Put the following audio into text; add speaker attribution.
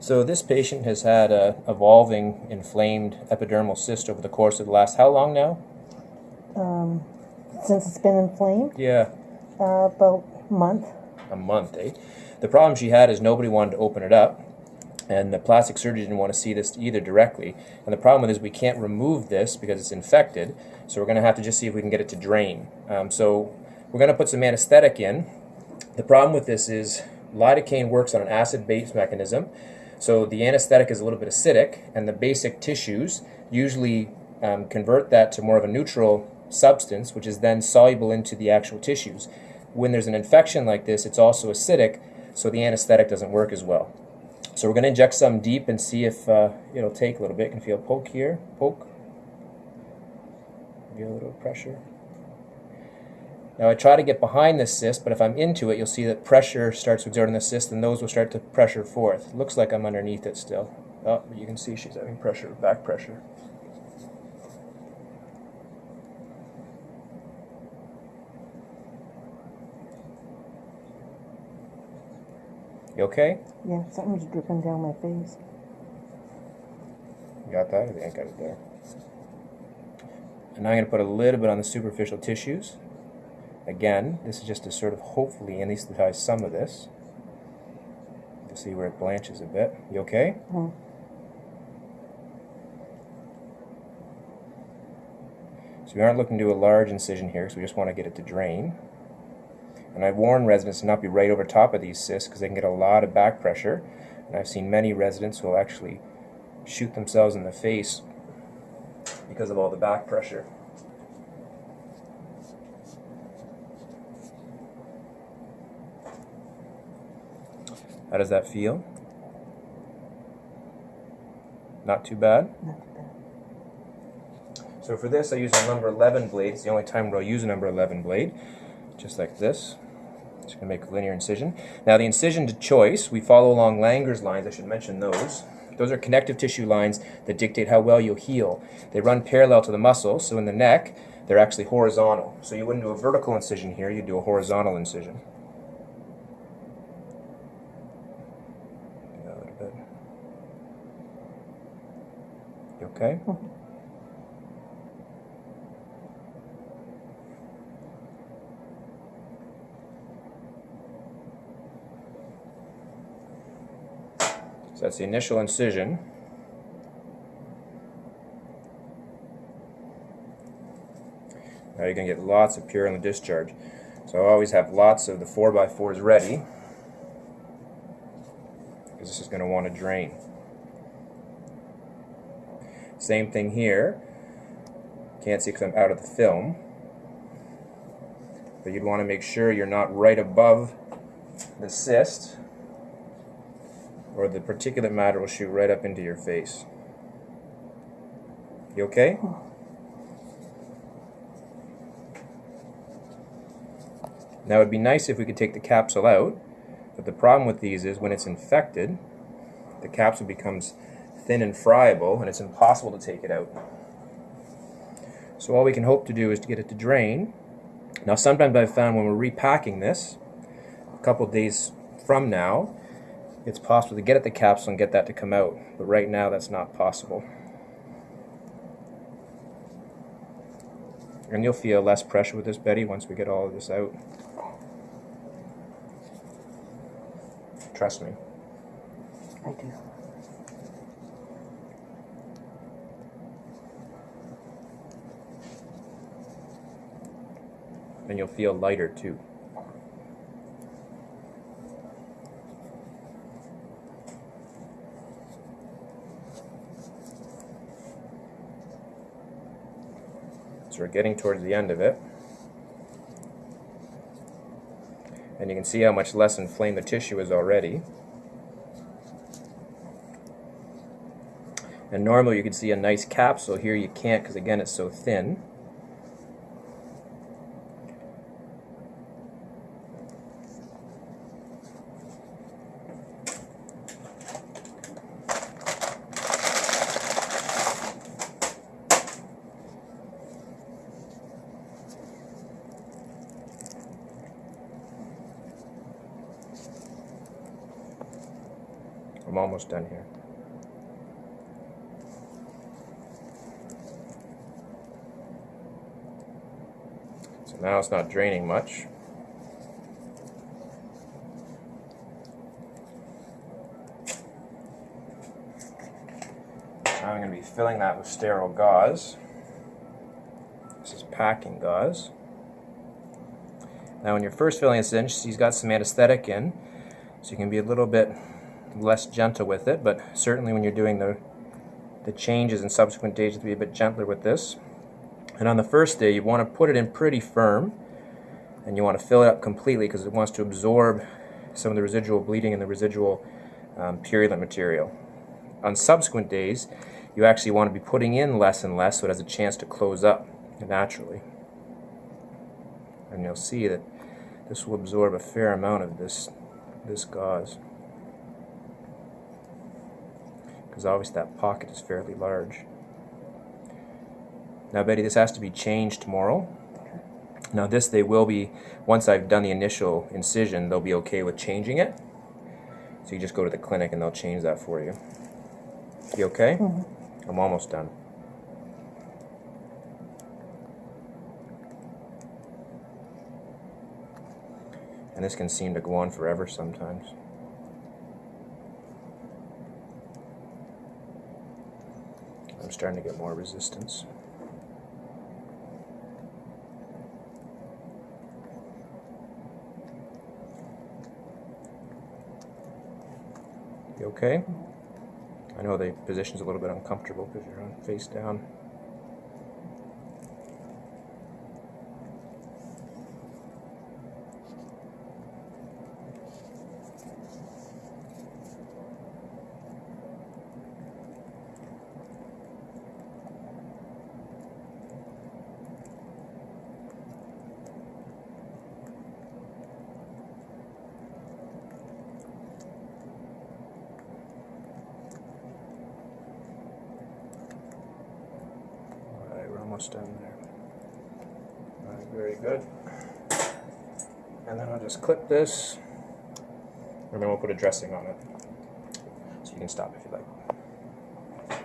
Speaker 1: So this patient has had a evolving inflamed epidermal cyst over the course of the last how long now?
Speaker 2: Um, since it's been inflamed,
Speaker 1: Yeah,
Speaker 2: uh, about a month.
Speaker 1: a month, eh? The problem she had is nobody wanted to open it up, and the plastic surgeon didn't want to see this either directly. And the problem with it is we can't remove this because it's infected, so we're going to have to just see if we can get it to drain. Um, so we're going to put some anesthetic in. The problem with this is lidocaine works on an acid-base mechanism, so the anesthetic is a little bit acidic, and the basic tissues usually um, convert that to more of a neutral substance, which is then soluble into the actual tissues. When there's an infection like this, it's also acidic, so the anesthetic doesn't work as well. So we're going to inject some deep and see if uh, it'll take a little bit. You can feel poke here, poke. Give a little pressure. Now I try to get behind the cyst, but if I'm into it, you'll see that pressure starts to exert on the cyst, and those will start to pressure forth. Looks like I'm underneath it still. Oh, but you can see she's having pressure, back pressure. You okay?
Speaker 2: Yeah, something's dripping down my face.
Speaker 1: You got that? I think I got it there. And now I'm going to put a little bit on the superficial tissues. Again, this is just to sort of hopefully anesthetize some of this. To see where it blanches a bit. You okay?
Speaker 2: Mhm.
Speaker 1: So we aren't looking to do a large incision here, so we just want to get it to drain. And I warn residents not to not be right over top of these cysts because they can get a lot of back pressure. And I've seen many residents who will actually shoot themselves in the face because of all the back pressure. How does that feel? Not too bad?
Speaker 2: Not too bad.
Speaker 1: So for this, I use a number 11 blade. It's the only time where I'll use a number 11 blade, just like this. Just gonna make a linear incision. Now the incision to choice, we follow along Langer's lines. I should mention those. Those are connective tissue lines that dictate how well you'll heal. They run parallel to the muscle, so in the neck, they're actually horizontal. So you wouldn't do a vertical incision here, you'd do a horizontal incision. Do that a little bit. You okay? So that's the initial incision. Now you're going to get lots of purulent discharge. So I always have lots of the 4x4s ready because this is going to want to drain. Same thing here. Can't see because I'm out of the film. But you'd want to make sure you're not right above the cyst or the particulate matter will shoot right up into your face. You okay? Now it'd be nice if we could take the capsule out, but the problem with these is when it's infected, the capsule becomes thin and friable and it's impossible to take it out. So all we can hope to do is to get it to drain. Now sometimes I've found when we're repacking this, a couple days from now, it's possible to get at the capsule and get that to come out. But right now that's not possible. And you'll feel less pressure with this, Betty, once we get all of this out. Trust me.
Speaker 2: I do.
Speaker 1: And you'll feel lighter too. So we're getting towards the end of it. And you can see how much less inflamed the tissue is already. And normally you can see a nice capsule. Here you can't because again it's so thin. I'm almost done here. So now it's not draining much. Now I'm going to be filling that with sterile gauze. This is packing gauze. Now when you're first filling this in, she's got some anesthetic in, so you can be a little bit less gentle with it, but certainly when you're doing the, the changes in subsequent days, you have to be a bit gentler with this. And on the first day, you want to put it in pretty firm, and you want to fill it up completely because it wants to absorb some of the residual bleeding and the residual um, purulent material. On subsequent days, you actually want to be putting in less and less so it has a chance to close up naturally. And you'll see that this will absorb a fair amount of this, this gauze. Because obviously that pocket is fairly large. Now Betty, this has to be changed tomorrow. Now this they will be, once I've done the initial incision, they'll be okay with changing it. So you just go to the clinic and they'll change that for you. You okay? Mm-hmm. I'm almost done. And this can seem to go on forever sometimes. I'm starting to get more resistance. You okay? I know the position's a little bit uncomfortable because you're on face down. Alright, we're almost done there. Alright, very good. And then I'll just clip this. And then we'll put a dressing on it. So you can stop if you like.